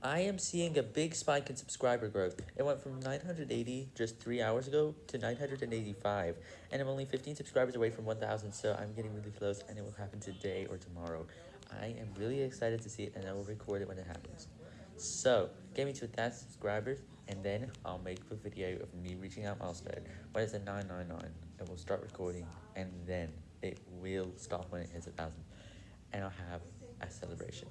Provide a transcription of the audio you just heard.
I am seeing a big spike in subscriber growth. It went from 980 just 3 hours ago to 985, and I'm only 15 subscribers away from 1000, so I'm getting really close, and it will happen today or tomorrow. I am really excited to see it, and I will record it when it happens. So, get me to 1000 subscribers, and then I'll make a video of me reaching out milestone. When it's at 999, it will start recording, and then it will stop when it hits 1000, and I'll have a celebration.